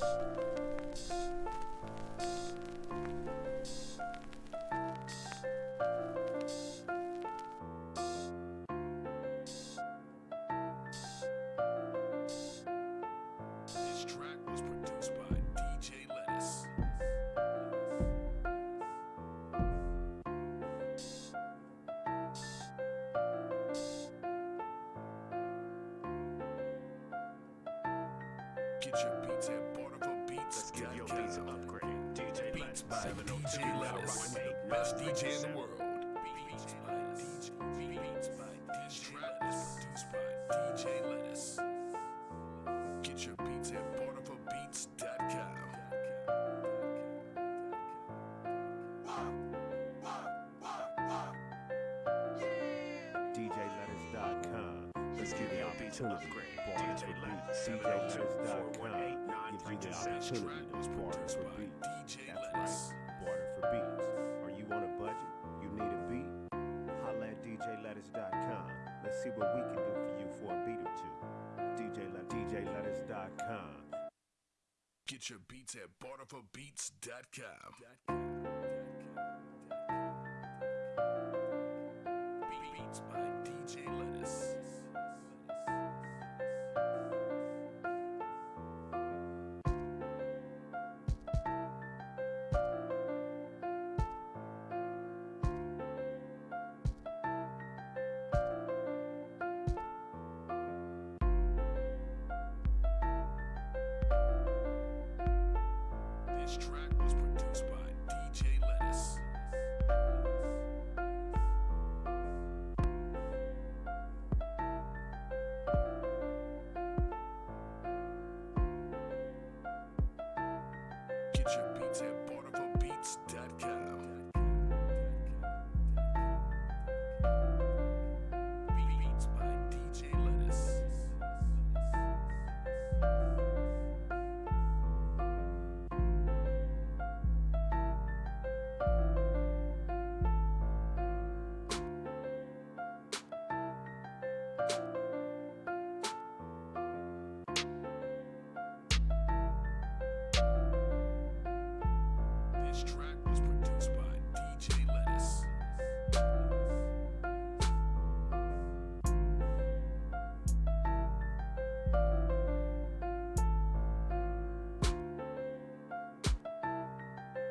Peace. Get your beats at Barnacle Beats. Let's give your beats an upgrade. DJ Beats by DJ Lettuce. Best DJ in the world.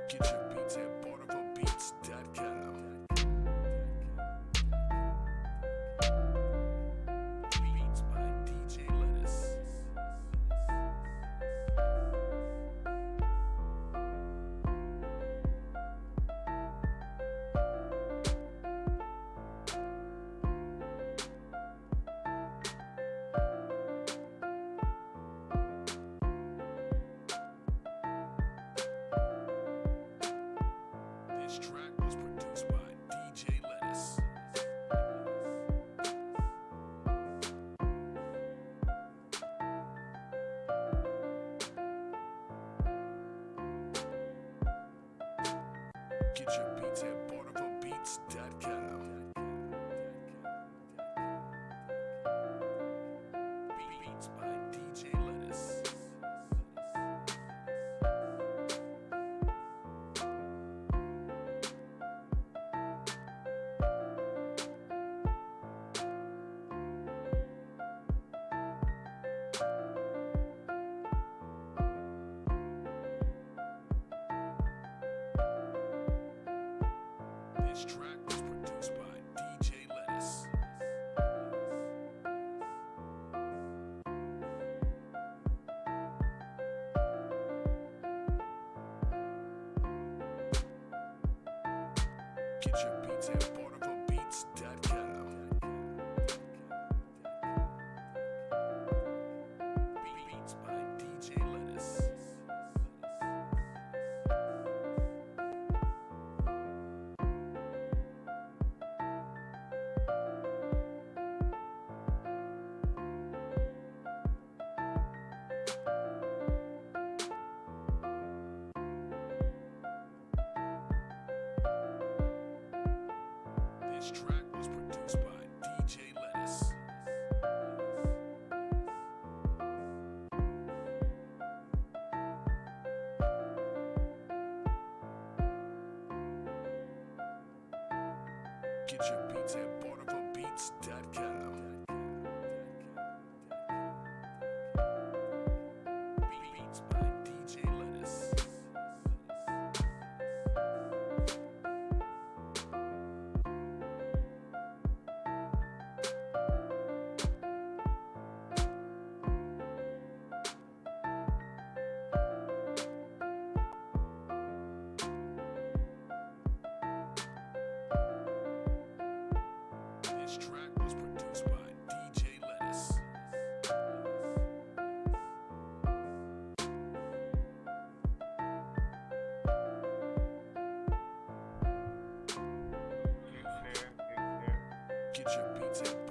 Get your Get your beats at barnaclebeats.com. Tip. Get your beats at BarnacleBeats.com. 2022.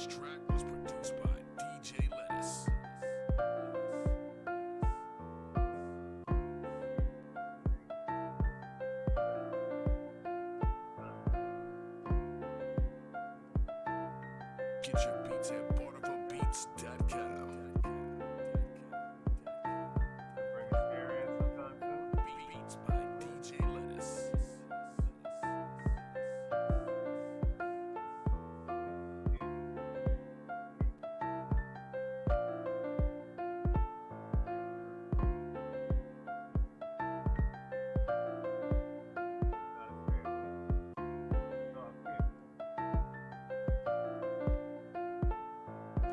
This track was produced by DJ Lettuce. Get your beats at BarnacleBeats.com.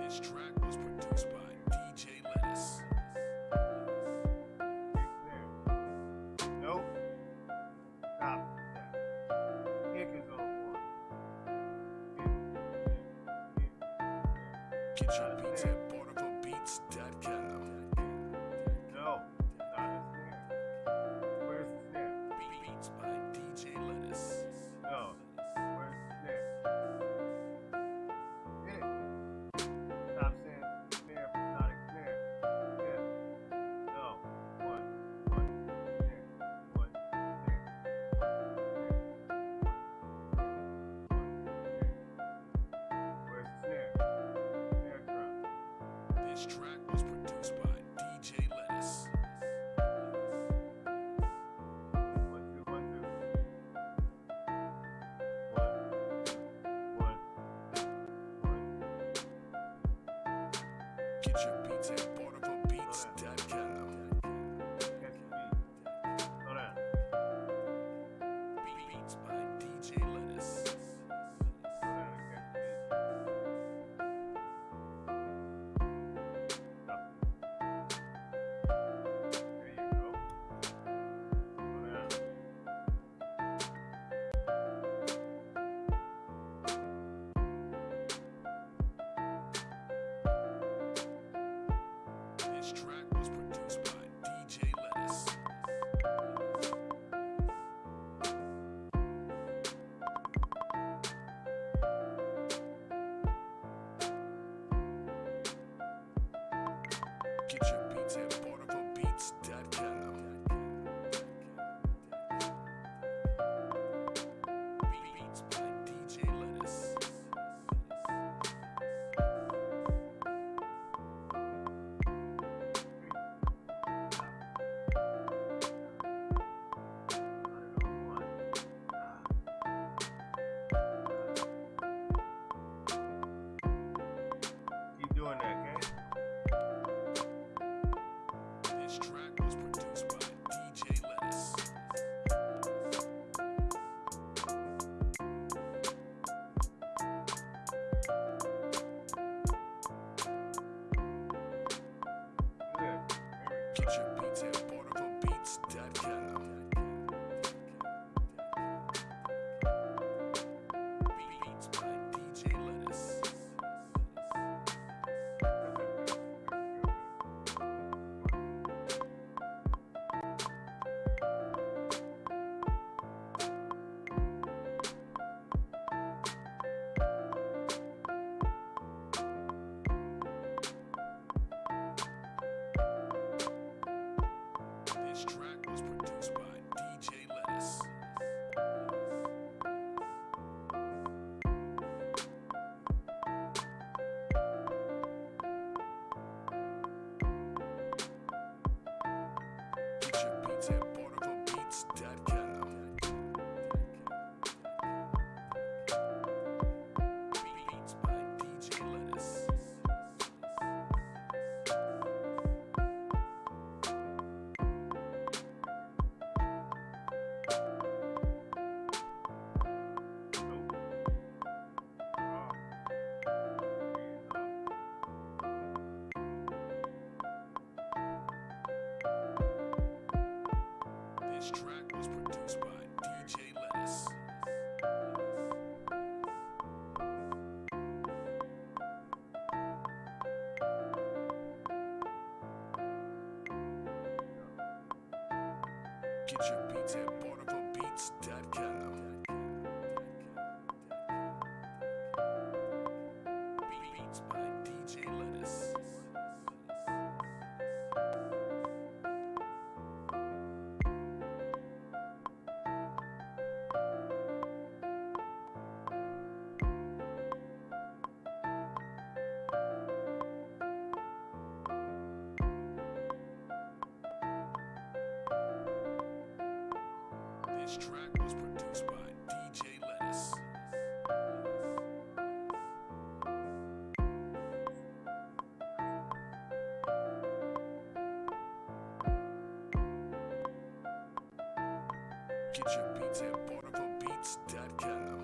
This track was produced by This track was produced by DJ Lettuce. Get your beats at BarnacleBeats.com. Track was produced by DJ Lettuce. Get your beats at BarnacleBeats.com. Track was produced by DJ Lettuce. Get your beats at BarnacleBeats.com.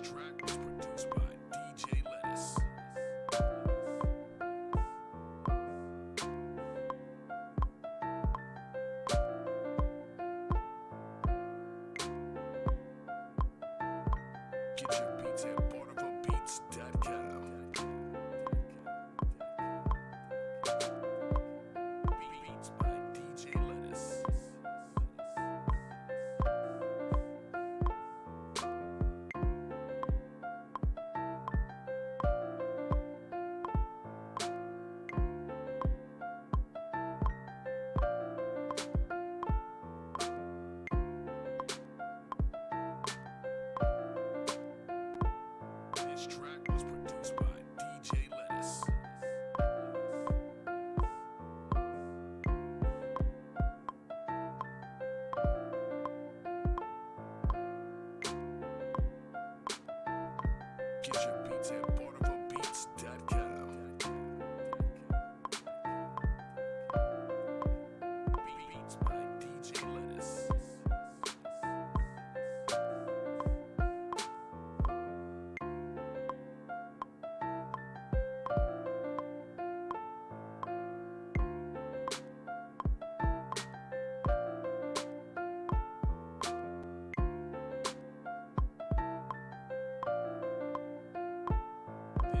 track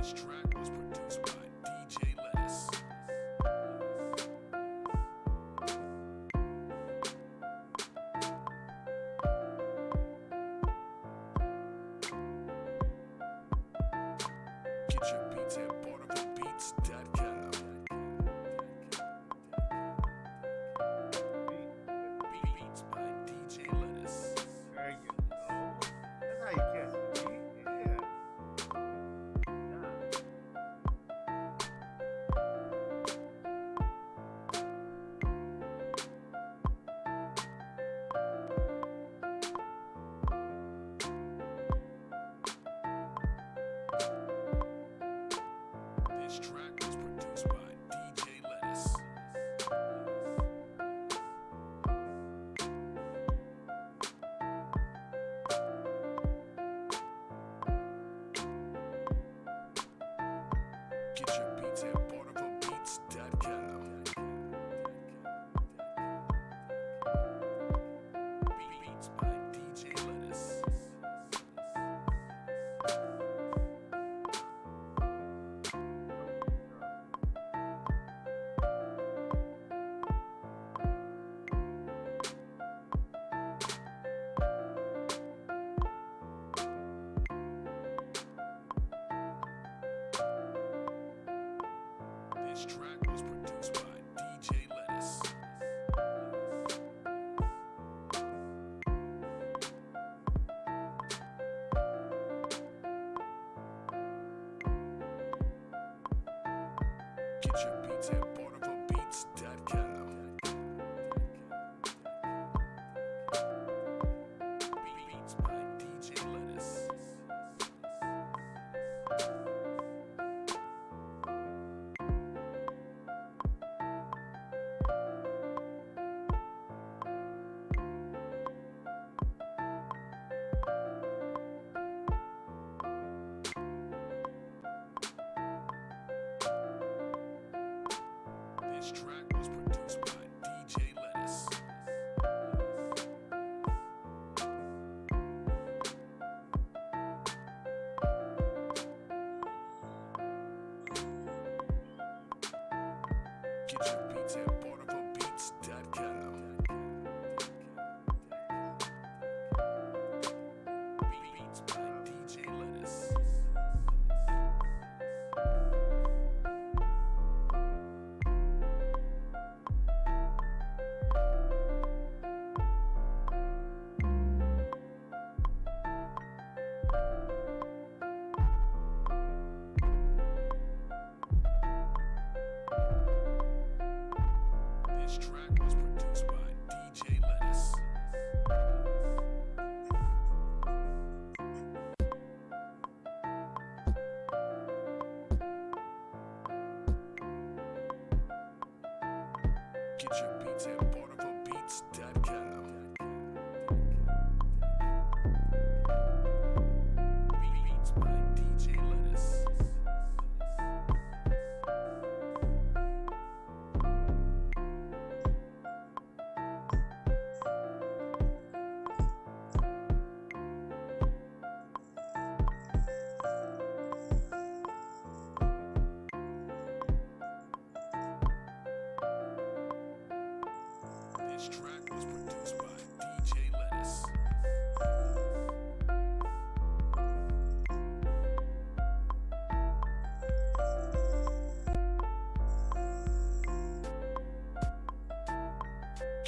This track was produced by Track was produced by DJ Lettuce. Get your beats lights at beat's Beach.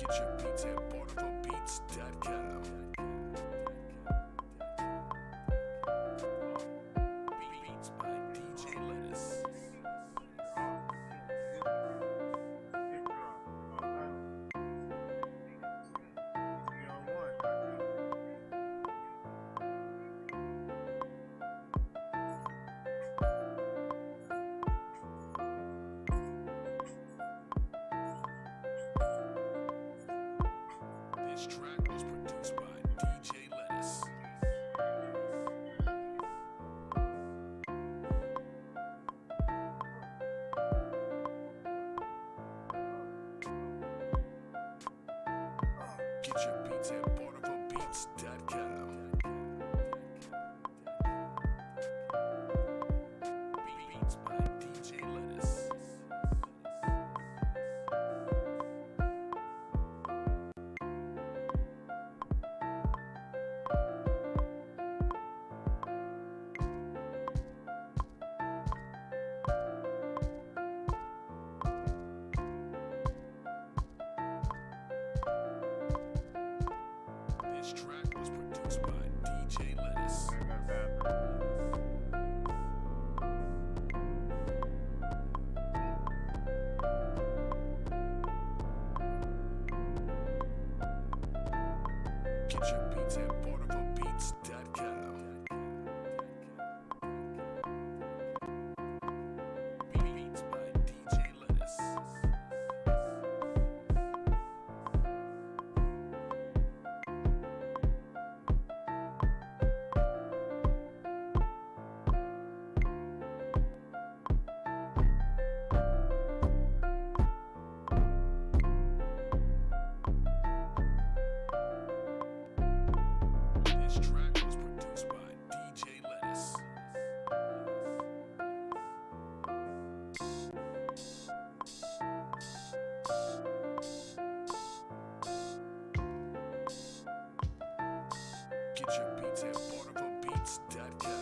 Get at BarnacleBeats.com. Get your beats at barnaclebeats.com. DJ Lettuce. Kitchen Pizza. at barnaclebeats.com.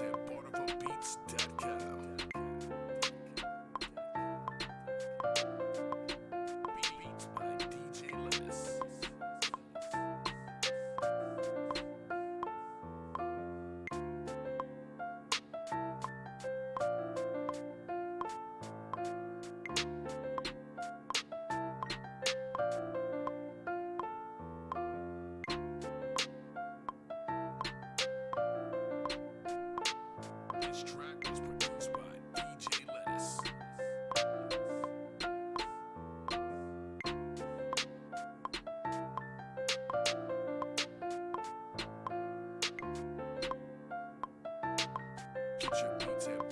at BarnacleBeats.com. Get your beats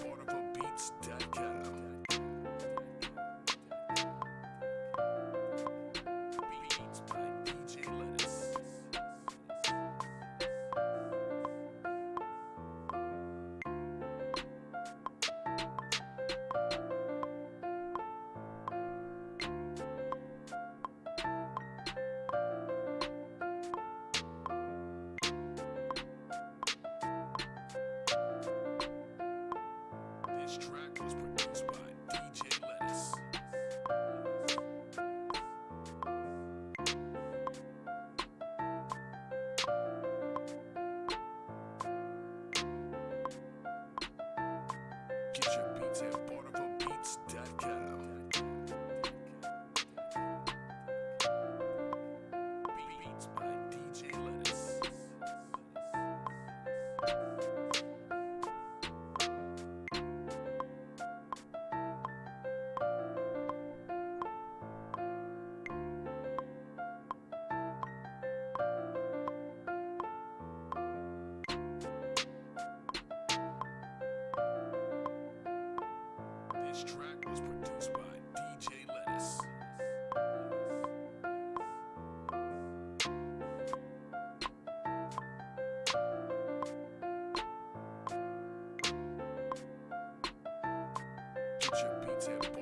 Ten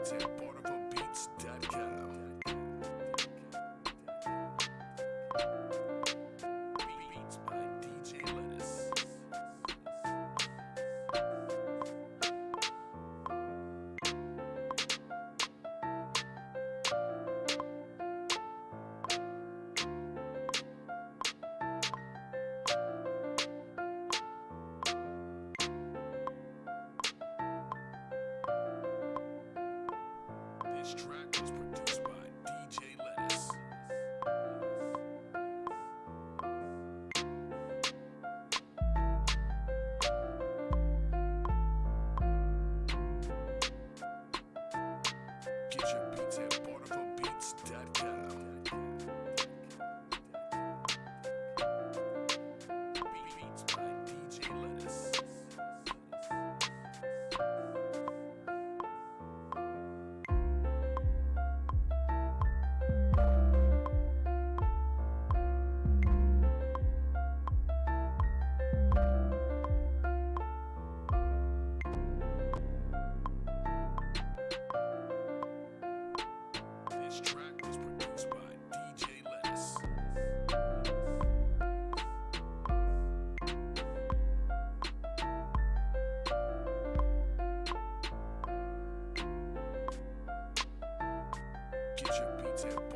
Hotel Bar. This track was produced. That's.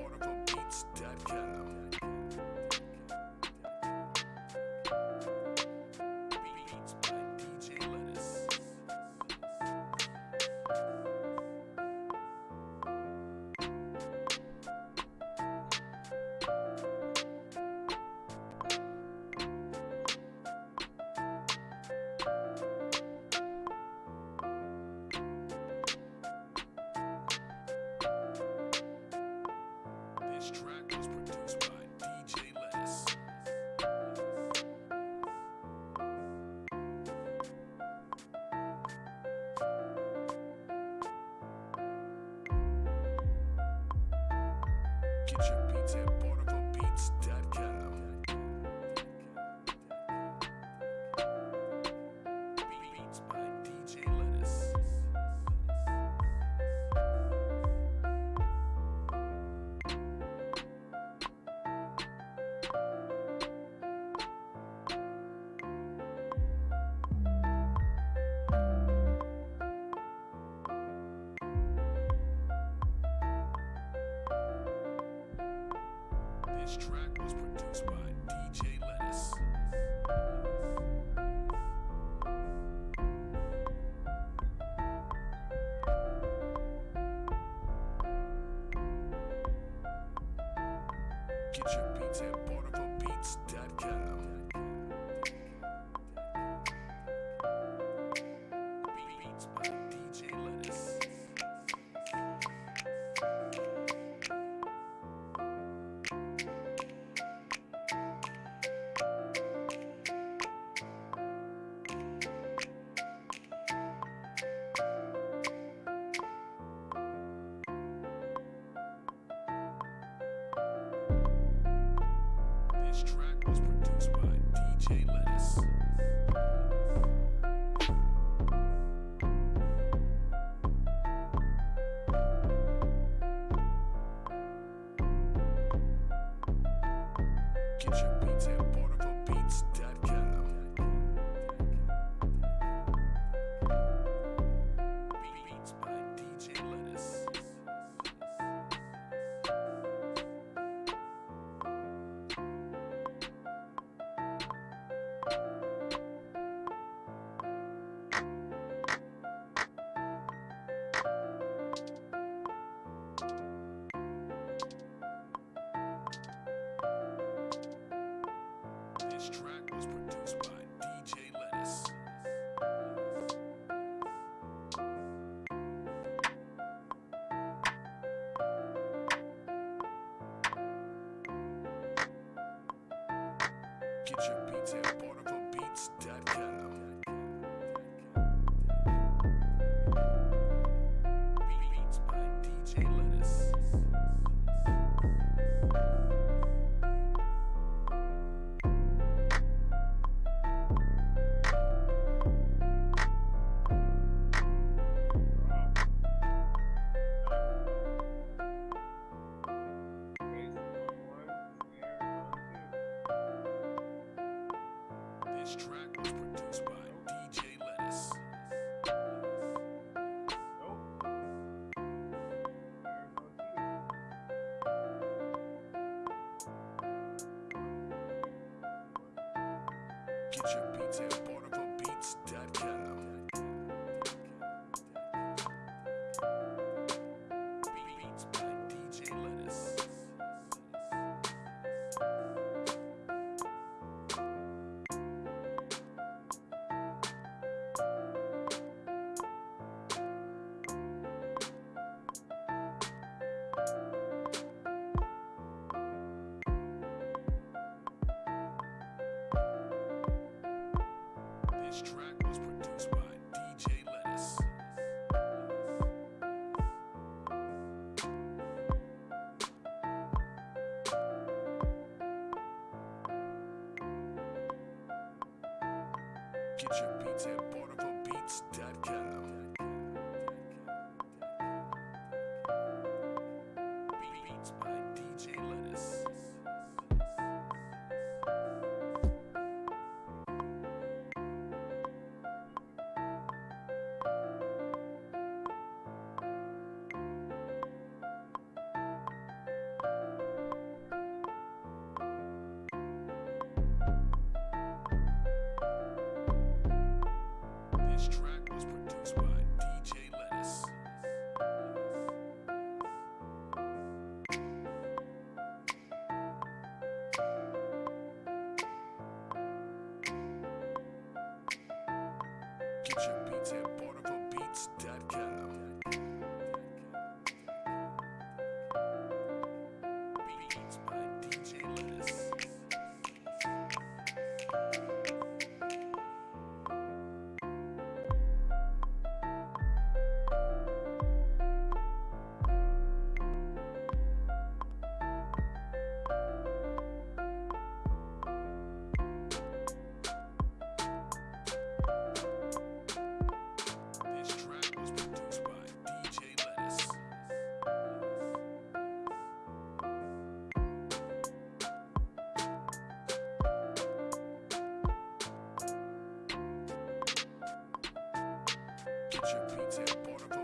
Get your beats at BarnacleBeats.com. This track was produced by DJ Lettuce. Get your beats at BarnacleBeats.com. Quartet, Barnacle Beats, This track was It's important. Shit, border. portable.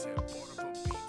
Content portable beat.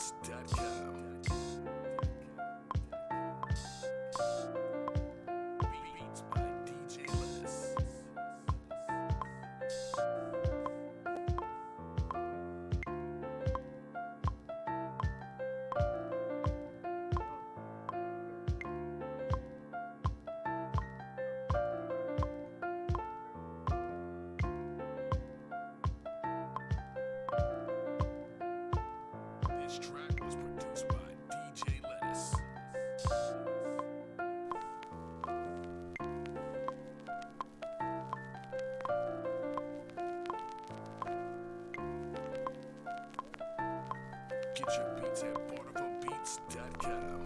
This track was produced by DJ Lettuce. Get your beats at BarnacleBeats.com.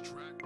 track.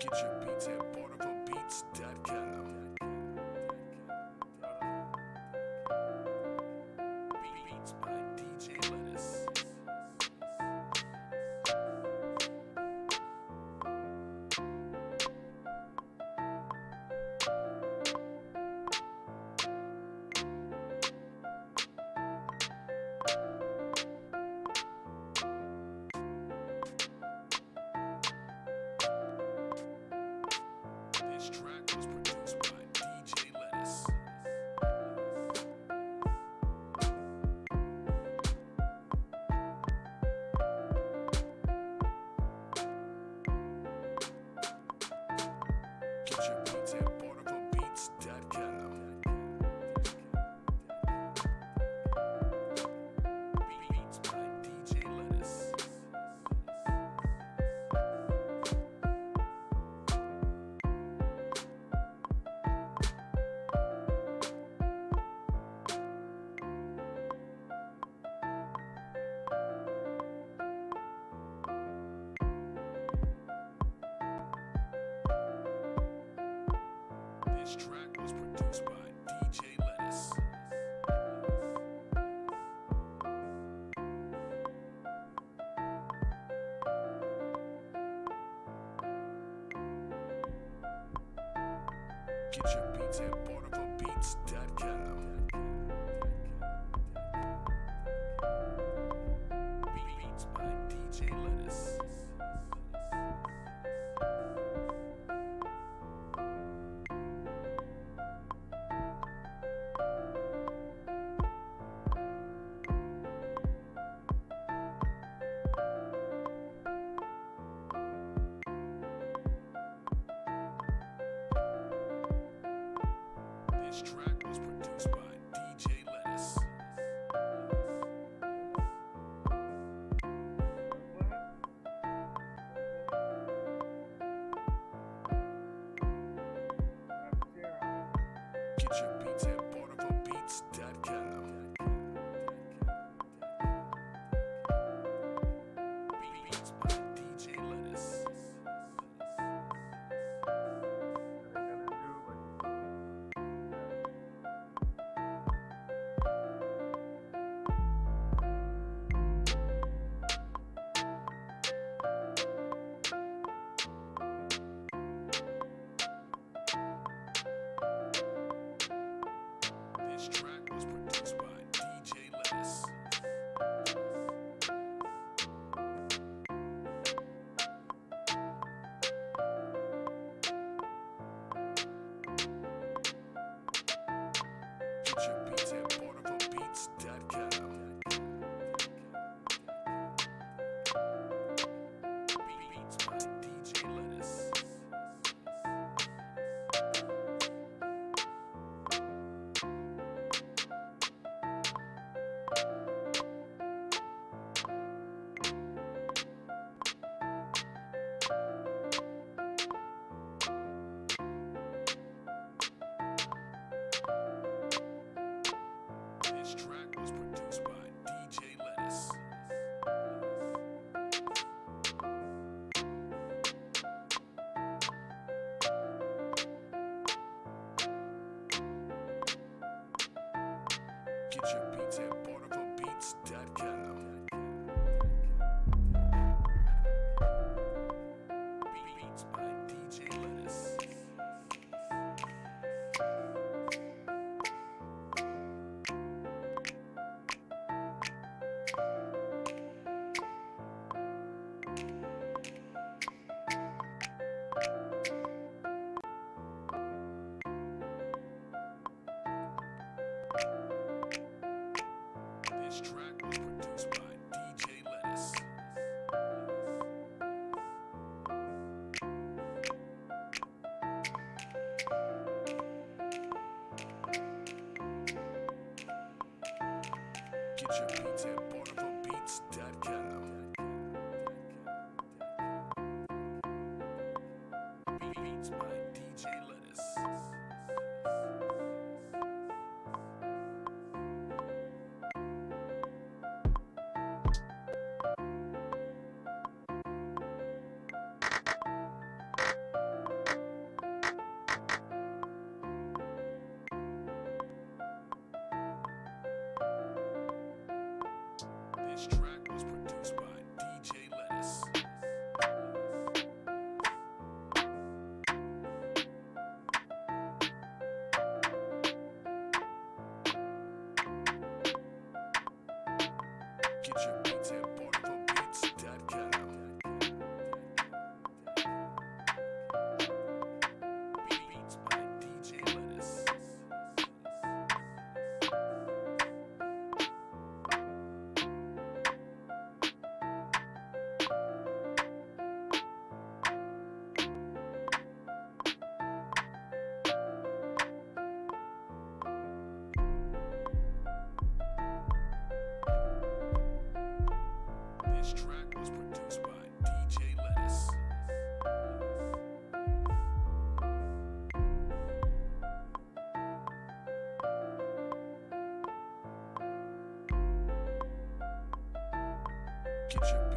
Get your beats at BarnacleBeats.com. This track was produced by DJ Lettuce. Get your beats at BarnacleBeats.com. tip.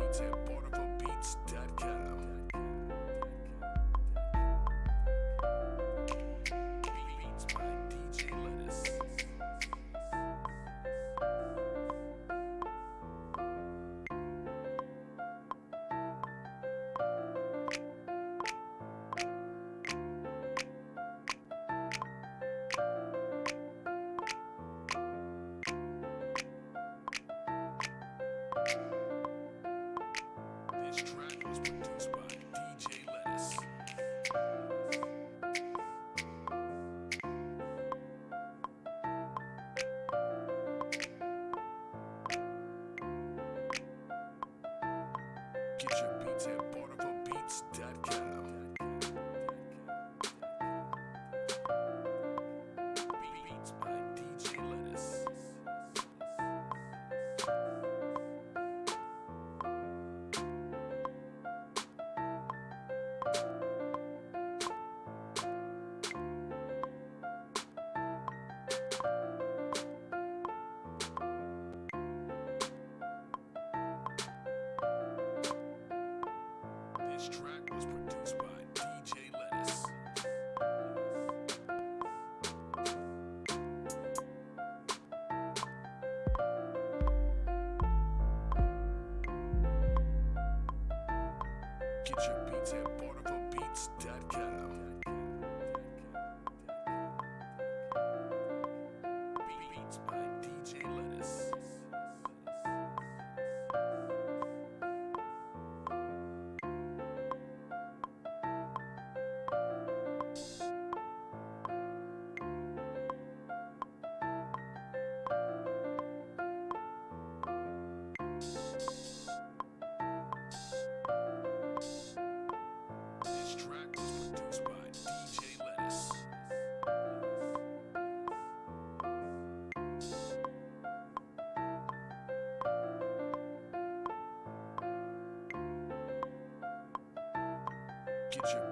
It's tip, border Get your beats at Bonneville.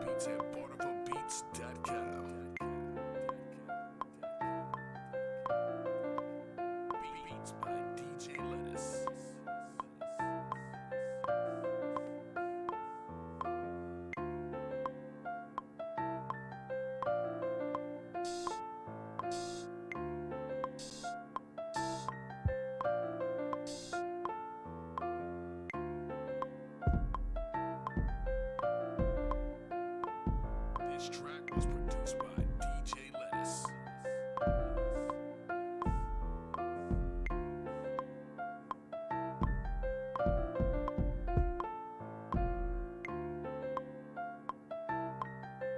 Beats at BarnacleBeats.com. This track was produced by DJ Lettuce.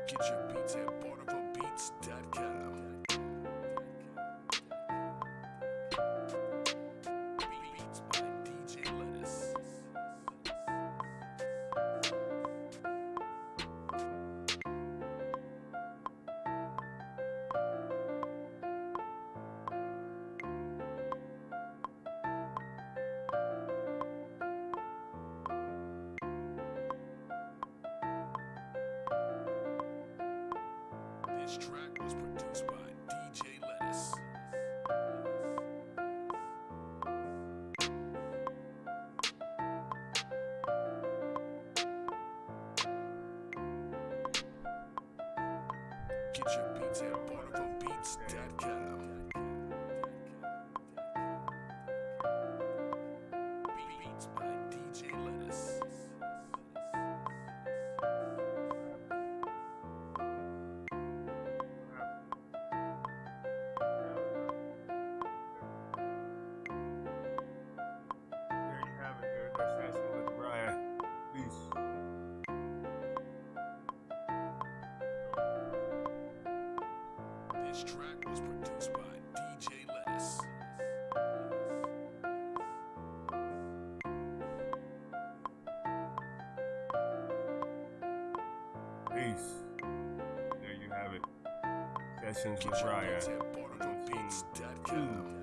Get your beats at BarnacleBeats.com. Get your beats at BarnacleBeats.com. Peace. There you have it. Sessions with Get